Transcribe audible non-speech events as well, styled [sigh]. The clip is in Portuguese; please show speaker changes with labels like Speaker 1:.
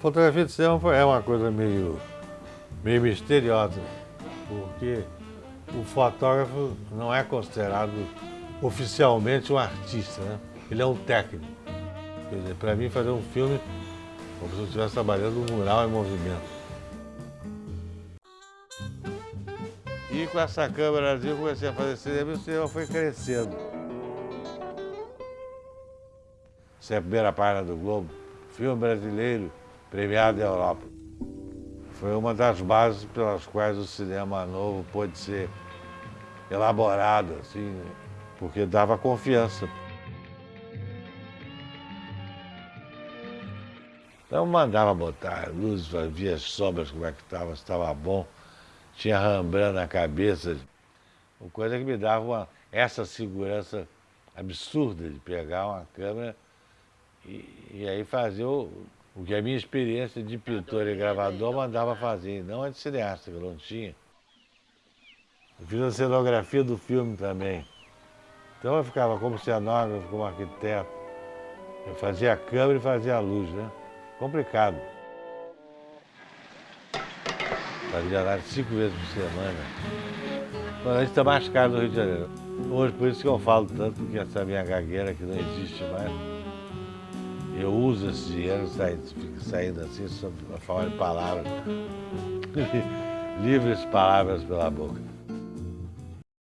Speaker 1: Fotografia de cinema é uma coisa meio, meio misteriosa, porque o fotógrafo não é considerado oficialmente um artista, né? ele é um técnico. Quer dizer, para mim fazer um filme como se eu estivesse trabalhando um mural em movimento. E com essa câmera eu comecei a fazer cinema e o cinema foi crescendo. Essa é a primeira página do Globo, filme brasileiro premiado na Europa. Foi uma das bases pelas quais o cinema novo pôde ser elaborado, assim, porque dava confiança. Então mandava botar luzes, via as sombras, como é que estava, se estava bom. Tinha Rembrandt na cabeça. Uma coisa que me dava uma, essa segurança absurda de pegar uma câmera e, e aí fazer o, o que a minha experiência de pintor e gravador mandava fazer, não a de cineasta, que eu não tinha. Eu fiz a cenografia do filme também. Então eu ficava como cenógrafo, como arquiteto. Eu fazia a câmera e fazia a luz, né? Complicado. Fazia lá cinco vezes por semana. Quando a gente está mais caro no Rio de Janeiro. Hoje, por isso que eu falo tanto, porque essa minha gagueira que não existe mais, eu uso esse dinheiro, saindo, assim, só de palavras. [laughs] Livres palavras pela boca.